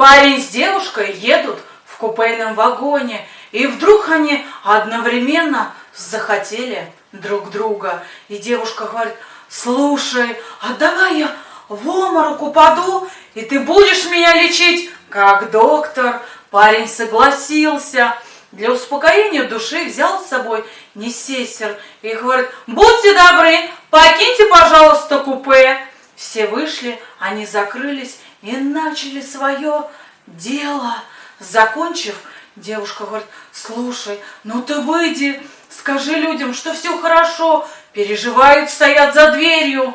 Парень с девушкой едут в купейном вагоне, и вдруг они одновременно захотели друг друга. И девушка говорит, слушай, а давай я в обморок упаду, и ты будешь меня лечить, как доктор. Парень согласился. Для успокоения души взял с собой несессер и говорит, будьте добры, покиньте, пожалуйста, купе. Все вышли, они закрылись и начали свое дело. Закончив, девушка говорит, слушай, ну ты выйди, скажи людям, что все хорошо, переживают, стоят за дверью.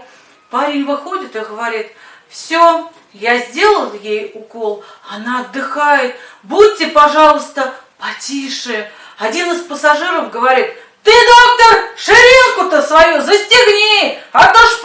Парень выходит и говорит, все, я сделал ей укол, она отдыхает, будьте, пожалуйста, потише. Один из пассажиров говорит, ты, доктор, ширинку-то свою застегни, а то шприц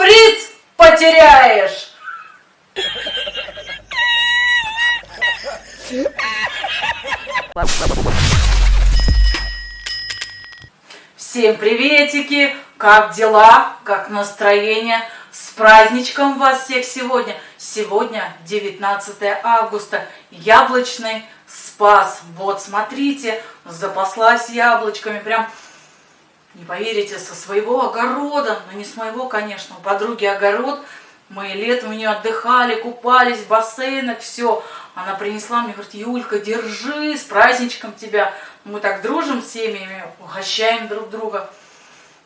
Всем приветики! Как дела? Как настроение? С праздничком вас всех сегодня! Сегодня 19 августа, яблочный спас. Вот, смотрите, запаслась яблочками, прям, не поверите, со своего огорода, ну не с моего, конечно, у подруги огород, мы летом у нее отдыхали, купались в бассейнах, все. Она принесла мне, говорит, Юлька, держи, с праздничком тебя. Мы так дружим с семьями, угощаем друг друга.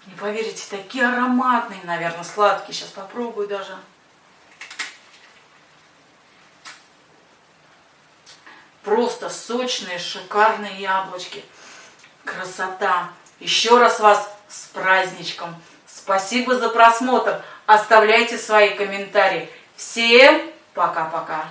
Не поверите, такие ароматные, наверное, сладкие. Сейчас попробую даже. Просто сочные, шикарные яблочки. Красота. Еще раз вас с праздничком. Спасибо за просмотр. Оставляйте свои комментарии. Всем пока-пока.